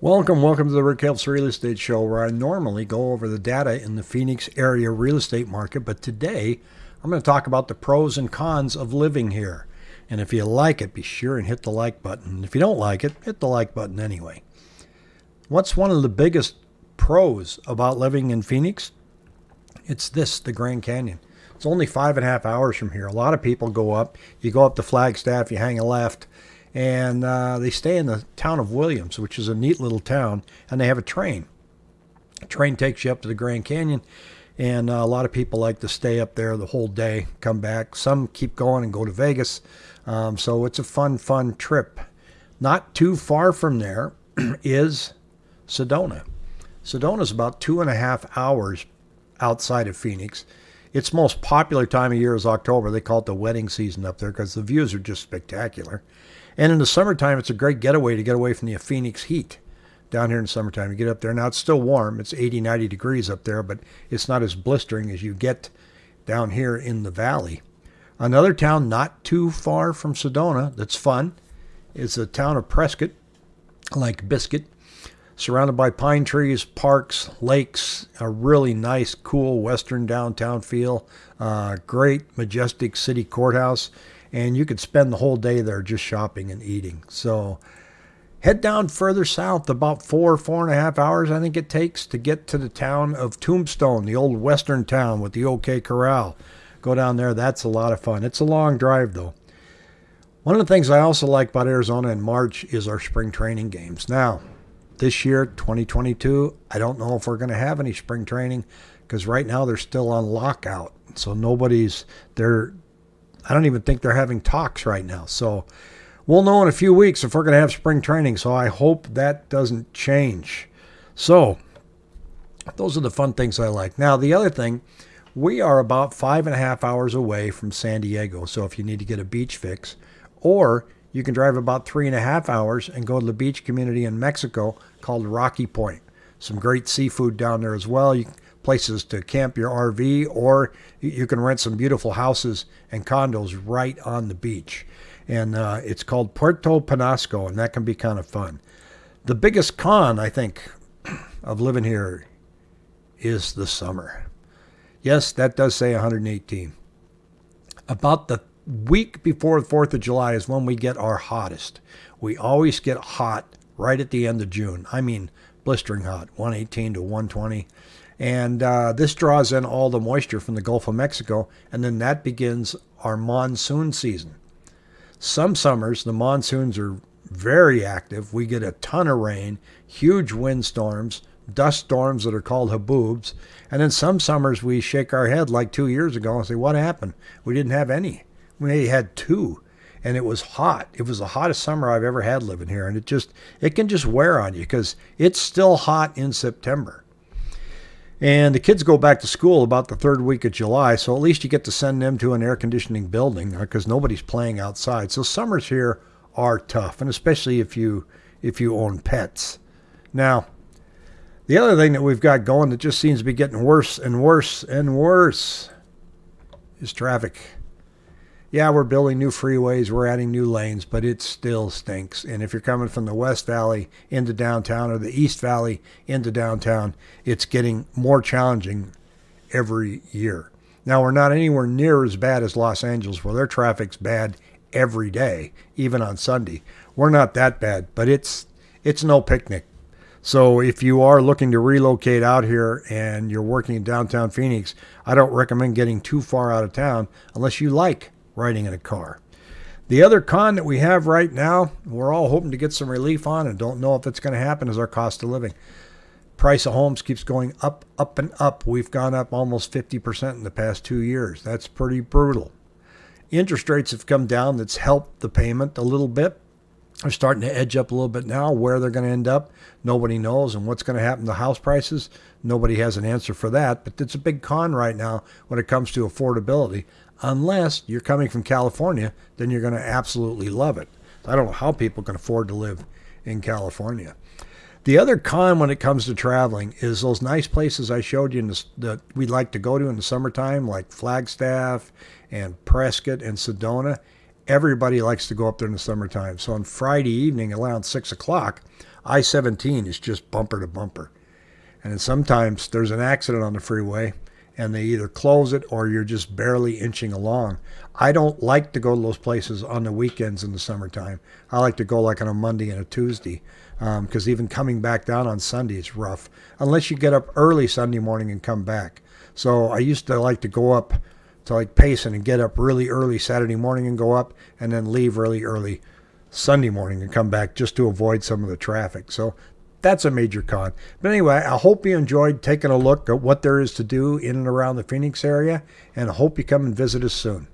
Welcome, welcome to the Rick Helps Real Estate Show, where I normally go over the data in the Phoenix area real estate market. But today, I'm going to talk about the pros and cons of living here. And if you like it, be sure and hit the like button. If you don't like it, hit the like button anyway. What's one of the biggest pros about living in Phoenix? It's this the Grand Canyon. It's only five and a half hours from here. A lot of people go up. You go up to Flagstaff, you hang a left and uh, they stay in the town of Williams, which is a neat little town, and they have a train. A train takes you up to the Grand Canyon, and uh, a lot of people like to stay up there the whole day, come back. Some keep going and go to Vegas, um, so it's a fun, fun trip. Not too far from there is Sedona. Sedona is about two and a half hours outside of Phoenix. Its most popular time of year is October. They call it the wedding season up there because the views are just spectacular. And in the summertime, it's a great getaway to get away from the Phoenix heat down here in summertime. You get up there. Now, it's still warm. It's 80, 90 degrees up there, but it's not as blistering as you get down here in the valley. Another town not too far from Sedona that's fun is the town of Prescott, like Biscuit, surrounded by pine trees, parks, lakes, a really nice, cool western downtown feel, uh, great, majestic city courthouse and you could spend the whole day there just shopping and eating. So head down further south, about four, four and a half hours, I think it takes to get to the town of Tombstone, the old western town with the OK Corral. Go down there, that's a lot of fun. It's a long drive though. One of the things I also like about Arizona in March is our spring training games. Now, this year, 2022, I don't know if we're going to have any spring training because right now they're still on lockout. So nobody's they're I don't even think they're having talks right now. So we'll know in a few weeks if we're going to have spring training. So I hope that doesn't change. So those are the fun things I like. Now, the other thing, we are about five and a half hours away from San Diego. So if you need to get a beach fix, or you can drive about three and a half hours and go to the beach community in Mexico called Rocky Point. Some great seafood down there as well. You places to camp your RV, or you can rent some beautiful houses and condos right on the beach. And uh, it's called Puerto Penasco, and that can be kind of fun. The biggest con, I think, of living here is the summer. Yes, that does say 118. About the week before the 4th of July is when we get our hottest. We always get hot right at the end of June. I mean, blistering hot, 118 to 120. And uh, this draws in all the moisture from the Gulf of Mexico, and then that begins our monsoon season. Some summers, the monsoons are very active. We get a ton of rain, huge windstorms, dust storms that are called haboobs. And then some summers we shake our head like two years ago and say, What happened? We didn't have any. We had two. And it was hot. It was the hottest summer I've ever had living here. And it just, it can just wear on you because it's still hot in September. And the kids go back to school about the third week of July, so at least you get to send them to an air conditioning building because uh, nobody's playing outside. So summers here are tough, and especially if you if you own pets. Now, the other thing that we've got going that just seems to be getting worse and worse and worse is traffic yeah, we're building new freeways, we're adding new lanes, but it still stinks. And if you're coming from the West Valley into downtown or the East Valley into downtown, it's getting more challenging every year. Now, we're not anywhere near as bad as Los Angeles, where their traffic's bad every day, even on Sunday. We're not that bad, but it's it's no picnic. So if you are looking to relocate out here and you're working in downtown Phoenix, I don't recommend getting too far out of town unless you like riding in a car. The other con that we have right now, we're all hoping to get some relief on and don't know if it's going to happen, is our cost of living. Price of homes keeps going up, up, and up. We've gone up almost 50% in the past two years. That's pretty brutal. Interest rates have come down. That's helped the payment a little bit. They're starting to edge up a little bit now. Where they're going to end up, nobody knows. And what's going to happen to house prices, nobody has an answer for that. But it's a big con right now when it comes to affordability unless you're coming from California, then you're going to absolutely love it. I don't know how people can afford to live in California. The other con when it comes to traveling is those nice places I showed you the, that we like to go to in the summertime, like Flagstaff and Prescott and Sedona. Everybody likes to go up there in the summertime. So on Friday evening around six o'clock, I 17 is just bumper to bumper. And sometimes there's an accident on the freeway and they either close it or you're just barely inching along. I don't like to go to those places on the weekends in the summertime. I like to go like on a Monday and a Tuesday because um, even coming back down on Sunday is rough unless you get up early Sunday morning and come back. So I used to like to go up to like Payson and get up really early Saturday morning and go up and then leave really early Sunday morning and come back just to avoid some of the traffic. So that's a major con. But anyway, I hope you enjoyed taking a look at what there is to do in and around the Phoenix area, and I hope you come and visit us soon.